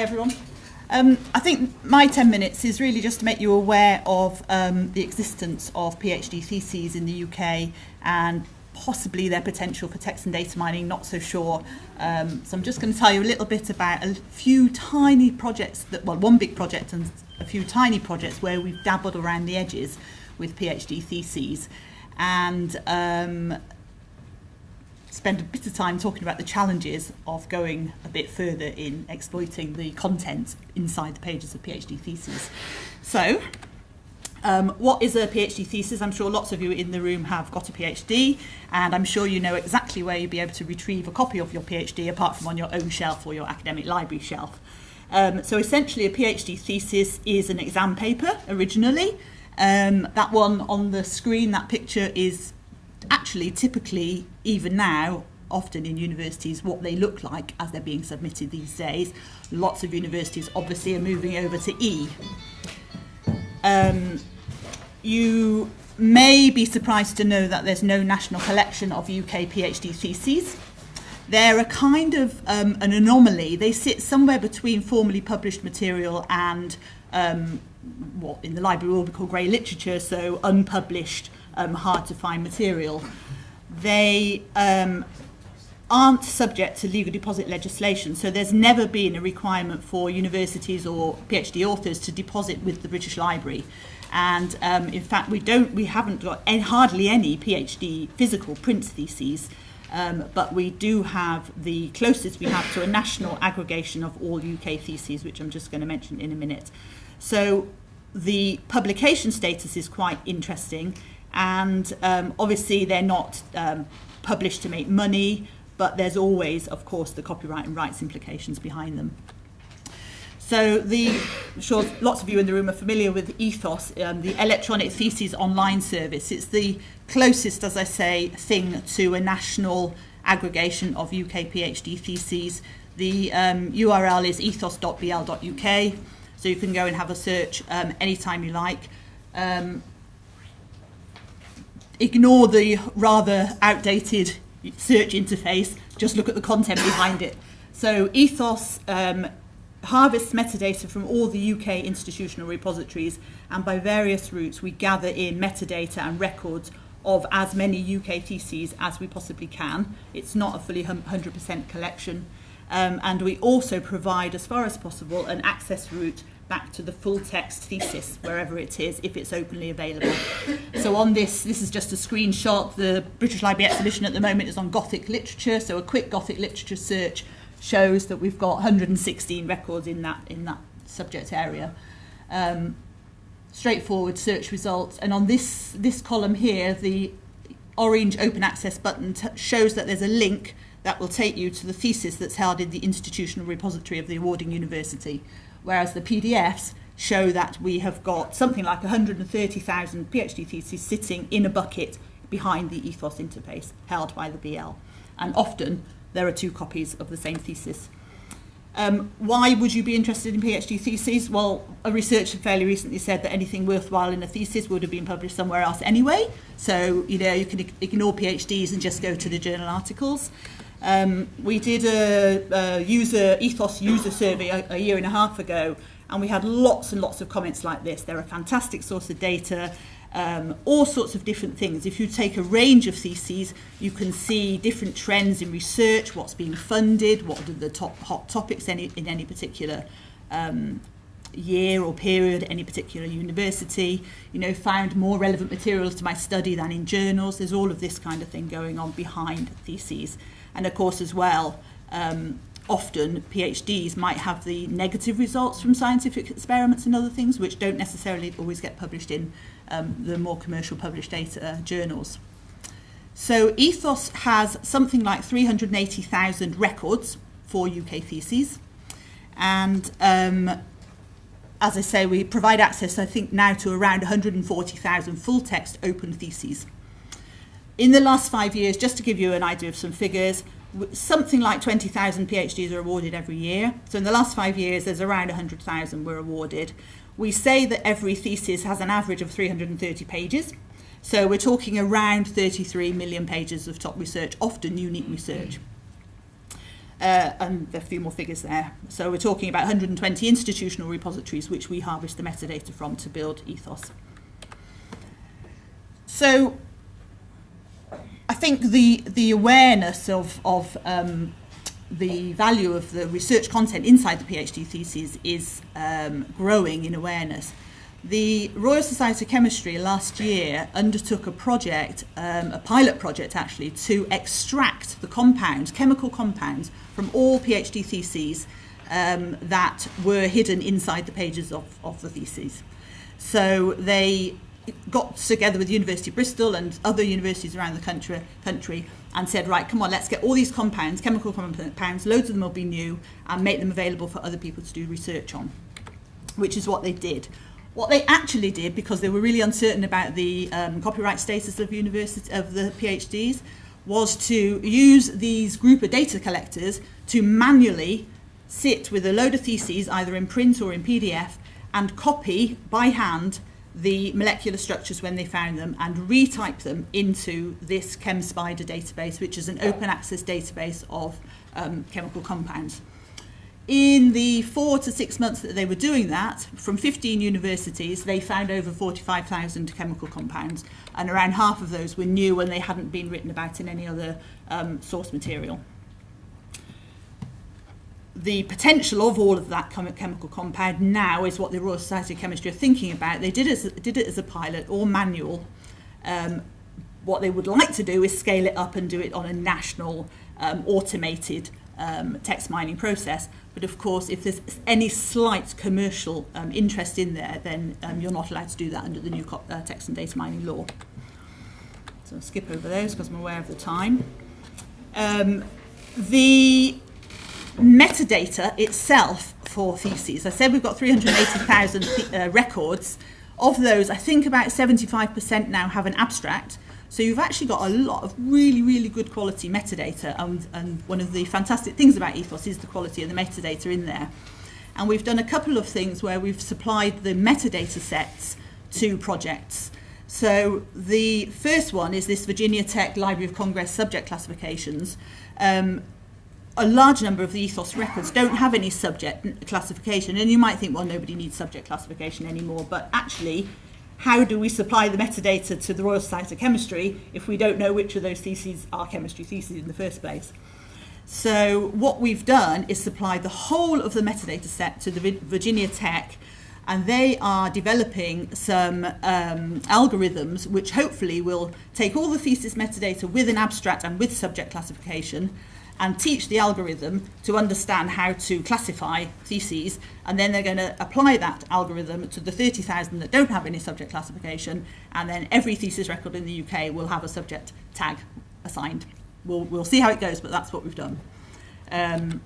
Hi everyone. Um, I think my 10 minutes is really just to make you aware of um, the existence of PhD theses in the UK and possibly their potential for text and data mining, not so sure. Um, so I'm just going to tell you a little bit about a few tiny projects, that, well one big project and a few tiny projects where we've dabbled around the edges with PhD theses and um, spend a bit of time talking about the challenges of going a bit further in exploiting the content inside the pages of PhD theses. So, um, what is a PhD thesis? I'm sure lots of you in the room have got a PhD, and I'm sure you know exactly where you'll be able to retrieve a copy of your PhD apart from on your own shelf or your academic library shelf. Um, so essentially a PhD thesis is an exam paper originally. Um, that one on the screen, that picture is actually typically even now often in universities what they look like as they're being submitted these days. Lots of universities obviously are moving over to E. Um, you may be surprised to know that there's no national collection of UK PhD theses. They're a kind of um, an anomaly. They sit somewhere between formally published material and um, what in the library will be called grey literature, so unpublished um, hard to find material. They um, aren't subject to legal deposit legislation, so there's never been a requirement for universities or PhD authors to deposit with the British Library. And um, in fact, we don't, we haven't got any, hardly any PhD physical print theses, um, but we do have the closest we have to a national aggregation of all UK theses, which I'm just going to mention in a minute. So the publication status is quite interesting and um, obviously they're not um, published to make money, but there's always, of course, the copyright and rights implications behind them. So the, I'm sure lots of you in the room are familiar with Ethos, um, the electronic theses online service. It's the closest, as I say, thing to a national aggregation of UK PhD theses. The um, URL is ethos.bl.uk, so you can go and have a search um, anytime you like. Um, ignore the rather outdated search interface, just look at the content behind it. So Ethos um, harvests metadata from all the UK institutional repositories and by various routes we gather in metadata and records of as many UK theses as we possibly can. It's not a fully 100% collection. Um, and we also provide, as far as possible, an access route back to the full text thesis, wherever it is, if it's openly available. So on this, this is just a screenshot. The British Library exhibition at the moment is on Gothic literature, so a quick Gothic literature search shows that we've got 116 records in that, in that subject area. Um, straightforward search results. And on this, this column here, the orange open access button shows that there's a link that will take you to the thesis that's held in the institutional repository of the awarding university whereas the PDFs show that we have got something like 130,000 PhD theses sitting in a bucket behind the ethos interface held by the BL. And often there are two copies of the same thesis. Um, why would you be interested in PhD theses? Well, a researcher fairly recently said that anything worthwhile in a thesis would have been published somewhere else anyway. So, you know, you can ignore PhDs and just go to the journal articles. Um, we did a, a user ethos user survey a, a year and a half ago, and we had lots and lots of comments like this. They're a fantastic source of data, um, all sorts of different things. If you take a range of theses, you can see different trends in research, what's being funded, what are the top hot topics any, in any particular um, year or period at any particular university, you know, found more relevant materials to my study than in journals. There's all of this kind of thing going on behind theses. And of course as well, um, often PhDs might have the negative results from scientific experiments and other things which don't necessarily always get published in um, the more commercial published data journals. So Ethos has something like 380,000 records for UK theses and um, as I say, we provide access, I think, now to around 140,000 full-text open theses. In the last five years, just to give you an idea of some figures, something like 20,000 PhDs are awarded every year. So in the last five years, there's around 100,000 were awarded. We say that every thesis has an average of 330 pages. So we're talking around 33 million pages of top research, often unique research. Uh, and a few more figures there. So we're talking about 120 institutional repositories which we harvest the metadata from to build ethos. So I think the, the awareness of, of um, the value of the research content inside the PhD thesis is um, growing in awareness. The Royal Society of Chemistry last year undertook a project, um, a pilot project actually, to extract the compounds, chemical compounds, from all PhD theses um, that were hidden inside the pages of, of the theses. So they got together with the University of Bristol and other universities around the country, country and said, right, come on, let's get all these compounds, chemical compounds, loads of them will be new, and make them available for other people to do research on, which is what they did. What they actually did, because they were really uncertain about the um, copyright status of university of the PhDs, was to use these group of data collectors to manually sit with a load of theses, either in print or in PDF, and copy by hand the molecular structures when they found them and retype them into this ChemSpider database, which is an open access database of um, chemical compounds. In the four to six months that they were doing that, from 15 universities, they found over 45,000 chemical compounds, and around half of those were new and they hadn't been written about in any other um, source material. The potential of all of that chemical compound now is what the Royal Society of Chemistry are thinking about. They did as, did it as a pilot or manual. Um, what they would like to do is scale it up and do it on a national um, automated um, text mining process. But of course, if there's any slight commercial um, interest in there, then um, you're not allowed to do that under the new uh, text and data mining law. So I'll skip over those because I'm aware of the time. Um, the metadata itself for theses, I said we've got 380,000 uh, records. Of those, I think about 75% now have an abstract, So you've actually got a lot of really, really good quality metadata and, and one of the fantastic things about Ethos is the quality of the metadata in there. And we've done a couple of things where we've supplied the metadata sets to projects. So the first one is this Virginia Tech Library of Congress subject classifications. Um, a large number of the ethos records don't have any subject classification and you might think well nobody needs subject classification anymore but actually how do we supply the metadata to the Royal Society of Chemistry if we don't know which of those theses are chemistry theses in the first place? So what we've done is supply the whole of the metadata set to the Virginia Tech and they are developing some um, algorithms which hopefully will take all the thesis metadata with an abstract and with subject classification and teach the algorithm to understand how to classify theses and then they're going to apply that algorithm to the 30,000 that don't have any subject classification and then every thesis record in the UK will have a subject tag assigned. We'll, we'll see how it goes but that's what we've done. Um,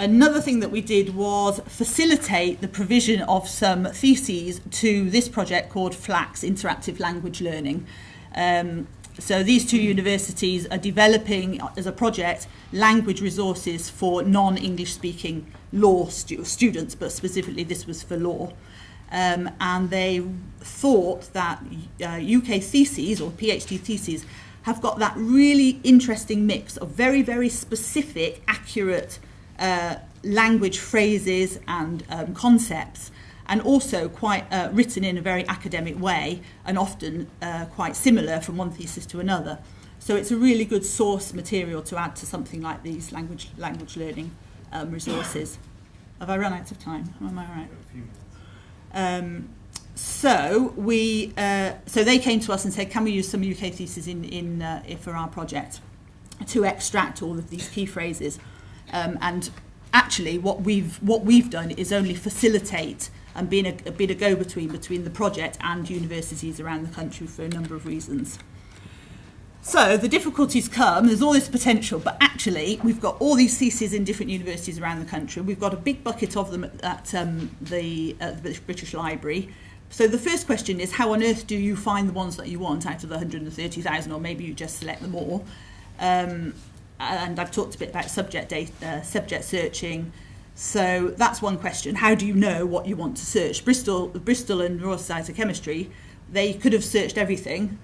Another thing that we did was facilitate the provision of some theses to this project called FLAX, Interactive Language Learning. Um, So these two universities are developing as a project language resources for non-English speaking law stu students, but specifically this was for law. Um, and they thought that uh, UK theses or PhD theses have got that really interesting mix of very, very specific, accurate uh, language phrases and um, concepts and also quite uh, written in a very academic way and often uh, quite similar from one thesis to another. So it's a really good source material to add to something like these language language learning um, resources. Have I run out of time? Am I right? Um, so we uh, so they came to us and said, can we use some UK theses in in uh, for our project to extract all of these key phrases? Um, and actually, what we've what we've done is only facilitate and being a, being a go-between between the project and universities around the country for a number of reasons. So the difficulties come, there's all this potential, but actually we've got all these theses in different universities around the country. We've got a big bucket of them at, at um, the, at the British Library. So the first question is, how on earth do you find the ones that you want out of the 130,000, or maybe you just select them all? Um, and I've talked a bit about subject, data, uh, subject searching, So that's one question. How do you know what you want to search? Bristol, Bristol and Royal Society of Chemistry, they could have searched everything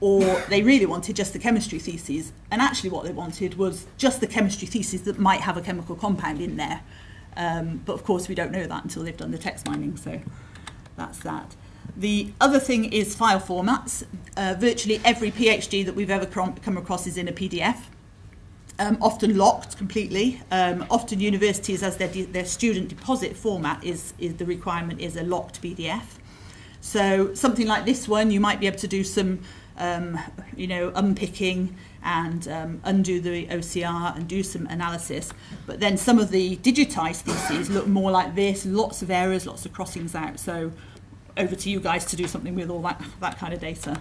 or they really wanted just the chemistry theses. And actually what they wanted was just the chemistry theses that might have a chemical compound in there. Um, but of course we don't know that until they've done the text mining, so that's that. The other thing is file formats. Uh, virtually every PhD that we've ever come across is in a PDF. um, often locked completely. Um, often universities, as their, their student deposit format is, is the requirement is a locked PDF. So something like this one, you might be able to do some, um, you know, unpicking and um, undo the OCR and do some analysis. But then some of the digitized theses look more like this, lots of errors, lots of crossings out. So over to you guys to do something with all that, that kind of data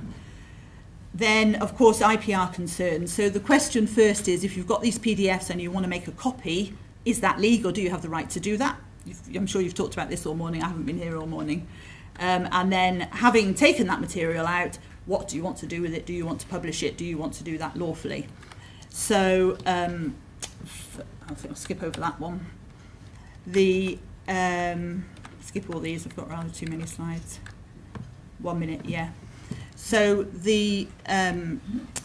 then of course IPR concerns. So the question first is if you've got these PDFs and you want to make a copy, is that legal? Do you have the right to do that? You've, I'm sure you've talked about this all morning. I haven't been here all morning. Um, and then having taken that material out, what do you want to do with it? Do you want to publish it? Do you want to do that lawfully? So um, I think I'll skip over that one. The um, skip all these. I've got rather too many slides. One minute, yeah. So the um,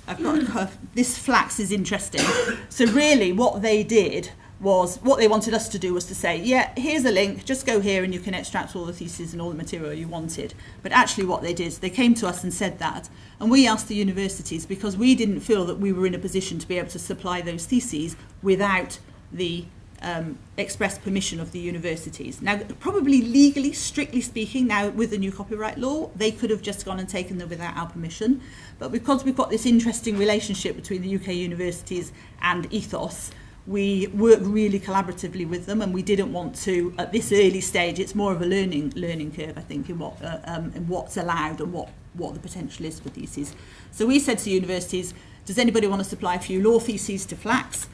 I've got this flax is interesting. So really, what they did was what they wanted us to do was to say, yeah, here's a link, just go here and you can extract all the theses and all the material you wanted. But actually what they did is they came to us and said that. And we asked the universities because we didn't feel that we were in a position to be able to supply those theses without the um, express permission of the universities. Now, probably legally, strictly speaking, now with the new copyright law, they could have just gone and taken them without our permission. But because we've got this interesting relationship between the UK universities and ethos, we work really collaboratively with them and we didn't want to at this early stage it's more of a learning learning curve I think in what uh, um, in what's allowed and what what the potential is for theses so we said to universities does anybody want to supply a few law theses to flax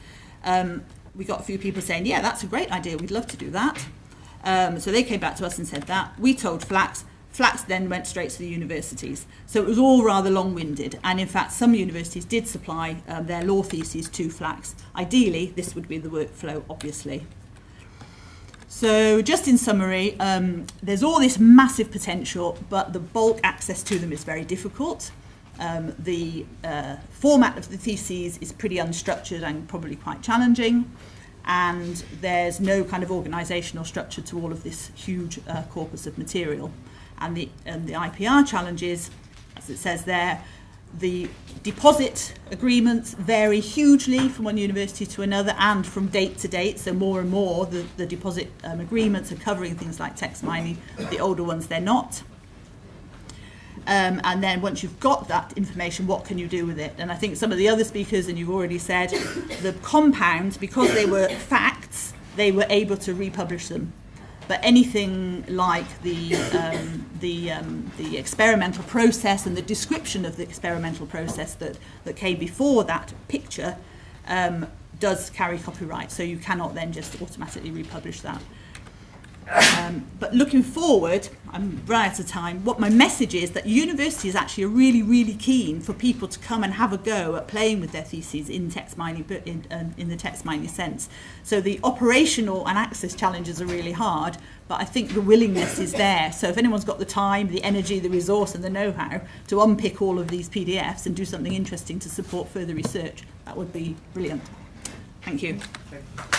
um, we got a few people saying, yeah, that's a great idea, we'd love to do that. Um, so they came back to us and said that. We told Flax. Flax then went straight to the universities. So it was all rather long-winded. And in fact, some universities did supply um, their law theses to Flax. Ideally, this would be the workflow, obviously. So just in summary, um, there's all this massive potential, but the bulk access to them is very difficult. Um, the uh, format of the theses is pretty unstructured and probably quite challenging. And there's no kind of organisational structure to all of this huge uh, corpus of material. And the, and the IPR challenges, as it says there, the deposit agreements vary hugely from one university to another and from date to date. So more and more the, the deposit um, agreements are covering things like text mining. The older ones, they're not. Um, and then once you've got that information, what can you do with it? And I think some of the other speakers, and you've already said, the compounds, because they were facts, they were able to republish them. But anything like the, um, the, um, the experimental process and the description of the experimental process that, that came before that picture um, does carry copyright. So you cannot then just automatically republish that. Um, but looking forward, I'm right out of time, what my message is that universities actually are really, really keen for people to come and have a go at playing with their theses in text mining, but in, um, in the text mining sense. So the operational and access challenges are really hard, but I think the willingness is there. So if anyone's got the time, the energy, the resource and the know-how to unpick all of these PDFs and do something interesting to support further research, that would be brilliant. Thank you. Thank you.